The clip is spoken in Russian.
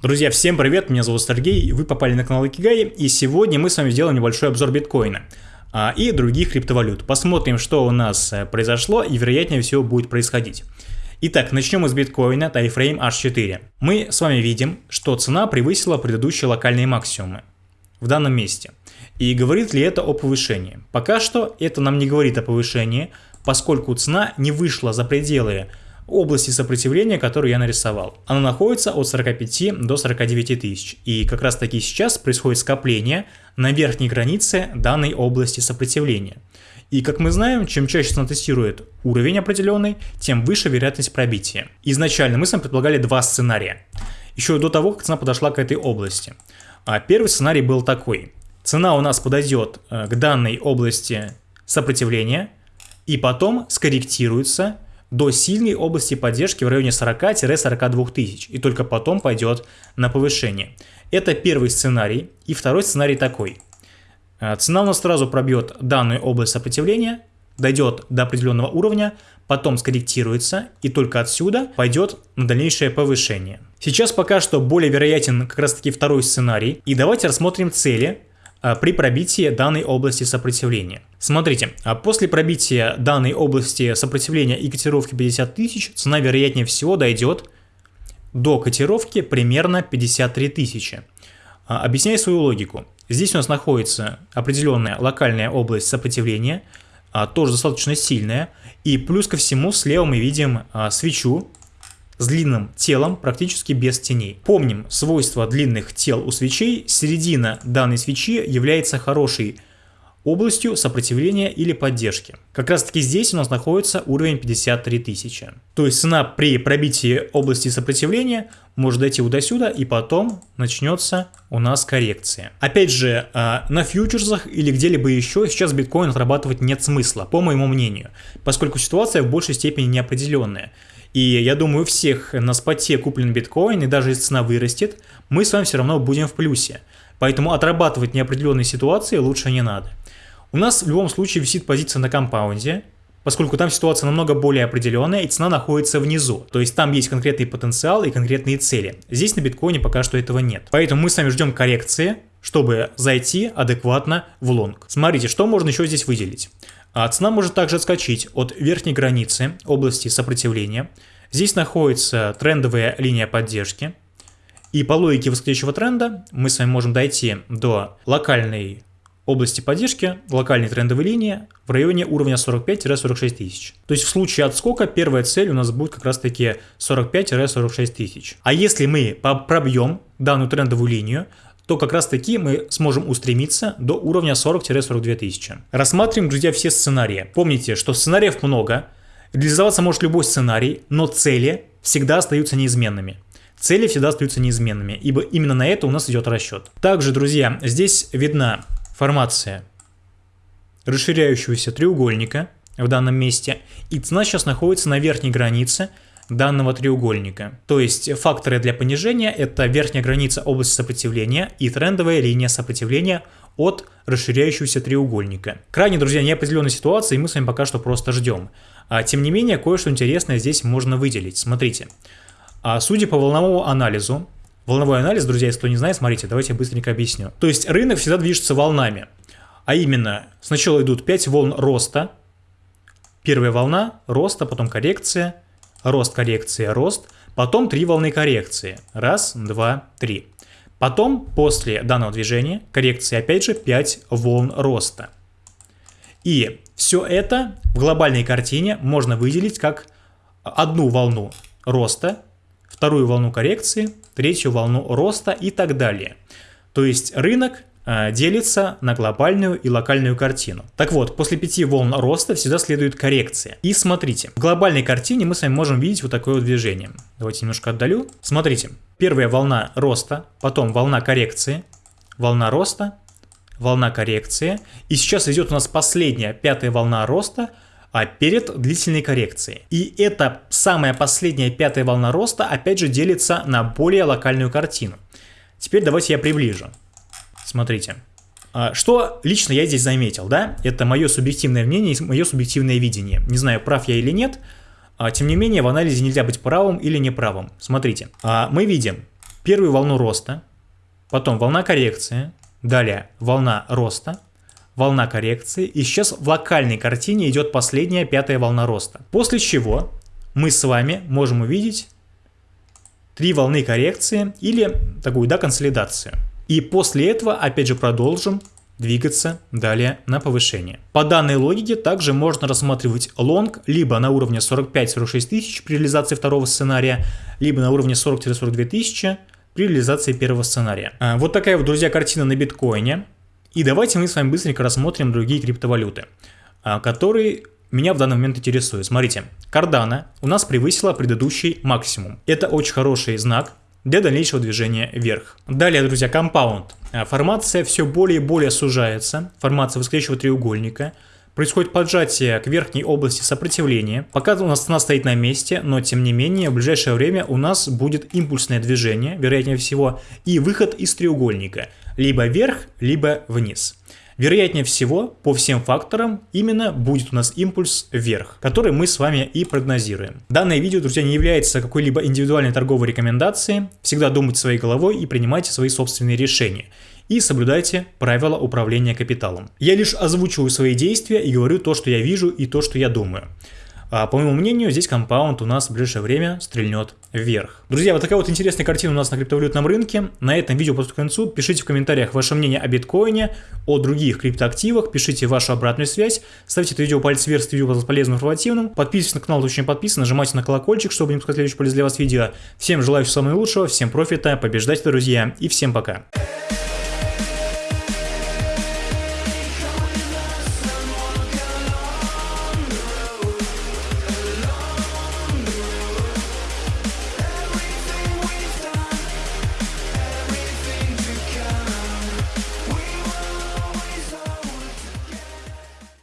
Друзья, всем привет, меня зовут Сергей, вы попали на канал Икигай, и сегодня мы с вами сделаем небольшой обзор биткоина а, и других криптовалют. Посмотрим, что у нас э, произошло и вероятнее всего будет происходить. Итак, начнем с биткоина Тайфрейм H4. Мы с вами видим, что цена превысила предыдущие локальные максимумы в данном месте. И говорит ли это о повышении? Пока что это нам не говорит о повышении, поскольку цена не вышла за пределы области сопротивления, которую я нарисовал. Она находится от 45 до 49 тысяч. И как раз таки сейчас происходит скопление на верхней границе данной области сопротивления. И как мы знаем, чем чаще цена тестирует уровень определенный, тем выше вероятность пробития. Изначально мы с вами предполагали два сценария. Еще до того, как цена подошла к этой области. А первый сценарий был такой. Цена у нас подойдет э, к данной области сопротивления и потом скорректируется до сильной области поддержки в районе 40-42 тысяч и только потом пойдет на повышение. Это первый сценарий. И второй сценарий такой. Э, цена у нас сразу пробьет данную область сопротивления, дойдет до определенного уровня, потом скорректируется и только отсюда пойдет на дальнейшее повышение. Сейчас пока что более вероятен как раз таки второй сценарий. И давайте рассмотрим цели при пробитии данной области сопротивления. Смотрите, а после пробития данной области сопротивления и котировки 50 тысяч, цена вероятнее всего дойдет до котировки примерно 53 тысячи. А, объясняю свою логику. Здесь у нас находится определенная локальная область сопротивления, тоже достаточно сильная, и плюс ко всему слева мы видим свечу, с длинным телом практически без теней. Помним свойства длинных тел у свечей, середина данной свечи является хорошей областью сопротивления или поддержки. Как раз таки здесь у нас находится уровень 53 тысячи. То есть цена при пробитии области сопротивления может дойти вот до сюда и потом начнется у нас коррекция. Опять же, а, на фьючерсах или где-либо еще сейчас биткоин отрабатывать нет смысла, по моему мнению, поскольку ситуация в большей степени неопределенная. И я думаю, у всех на споте куплен биткоин, и даже если цена вырастет, мы с вами все равно будем в плюсе. Поэтому отрабатывать неопределенные ситуации лучше не надо. У нас в любом случае висит позиция на компаунде, поскольку там ситуация намного более определенная, и цена находится внизу. То есть там есть конкретный потенциал и конкретные цели. Здесь на биткоине пока что этого нет. Поэтому мы с вами ждем коррекции, чтобы зайти адекватно в лонг. Смотрите, что можно еще здесь выделить. А цена может также отскочить от верхней границы области сопротивления. Здесь находится трендовая линия поддержки. И по логике восходящего тренда мы с вами можем дойти до локальной области поддержки, локальной трендовой линии в районе уровня 45-46 тысяч. То есть в случае отскока первая цель у нас будет как раз таки 45-46 тысяч. А если мы пробьем данную трендовую линию, то как раз таки мы сможем устремиться до уровня 40-42 тысячи. Рассматриваем, друзья, все сценарии. Помните, что сценариев много, реализоваться может любой сценарий, но цели всегда остаются неизменными. Цели всегда остаются неизменными, ибо именно на это у нас идет расчет. Также, друзья, здесь видна формация расширяющегося треугольника в данном месте, и цена сейчас находится на верхней границе – данного треугольника. То есть факторы для понижения это верхняя граница области сопротивления и трендовая линия сопротивления от расширяющегося треугольника. Крайне, друзья, неопределенная ситуация, и мы с вами пока что просто ждем. А, тем не менее, кое-что интересное здесь можно выделить. Смотрите. А, судя по волновому анализу, волновой анализ, друзья, если кто не знает, смотрите, давайте я быстренько объясню. То есть рынок всегда движется волнами. А именно, сначала идут 5 волн роста, первая волна роста, потом коррекция, рост, коррекция, рост, потом три волны коррекции. Раз, два, три. Потом, после данного движения, коррекции опять же 5 волн роста. И все это в глобальной картине можно выделить как одну волну роста, вторую волну коррекции, третью волну роста и так далее. То есть рынок делится на глобальную и локальную картину. Так вот, после пяти волн роста всегда следует коррекция. И смотрите, в глобальной картине мы с вами можем видеть вот такое движение. Давайте немножко отдалю. Смотрите, первая волна роста, потом волна коррекции, волна роста, волна коррекции. И сейчас идет у нас последняя, пятая волна роста, а перед длительной коррекцией. И эта самая последняя пятая волна роста опять же делится на более локальную картину. Теперь давайте я приближу. Смотрите. А, что лично я здесь заметил, да? Это мое субъективное мнение и мое субъективное видение. Не знаю, прав я или нет. А, тем не менее, в анализе нельзя быть правым или неправым. Смотрите. А, мы видим первую волну роста, потом волна коррекции, далее волна роста, волна коррекции, и сейчас в локальной картине идет последняя пятая волна роста. После чего мы с вами можем увидеть три волны коррекции или такую, да, консолидацию. И после этого опять же продолжим двигаться далее на повышение. По данной логике также можно рассматривать лонг либо на уровне 45-46 тысяч при реализации второго сценария, либо на уровне 40-42 тысячи при реализации первого сценария. А, вот такая вот, друзья, картина на биткоине. И давайте мы с вами быстренько рассмотрим другие криптовалюты, а, которые меня в данный момент интересуют. Смотрите, Cardano у нас превысила предыдущий максимум. Это очень хороший знак, для дальнейшего движения вверх. Далее, друзья, компаунд. А, формация все более и более сужается, формация восходящего треугольника. Происходит поджатие к верхней области сопротивления. Пока у нас цена стоит на месте, но тем не менее в ближайшее время у нас будет импульсное движение, вероятнее всего, и выход из треугольника. Либо вверх, либо вниз. Вероятнее всего, по всем факторам, именно будет у нас импульс вверх, который мы с вами и прогнозируем. Данное видео, друзья, не является какой-либо индивидуальной торговой рекомендацией. Всегда думайте своей головой и принимайте свои собственные решения и соблюдайте правила управления капиталом. Я лишь озвучиваю свои действия и говорю то, что я вижу и то, что я думаю. А, по моему мнению, здесь компаунд у нас в ближайшее время стрельнет вверх. Друзья, вот такая вот интересная картина у нас на криптовалютном рынке. На этом видео просто к концу. Пишите в комментариях ваше мнение о биткоине, о других криптоактивах, пишите вашу обратную связь, ставьте это видео палец вверх, если видео было полезным информативным, подписывайтесь на канал, точнее подписывайтесь, нажимайте на колокольчик, чтобы не пропускать следующее полезное для вас видео. Всем желаю всего самого лучшего, всем профита, побеждайте, друзья, и всем пока.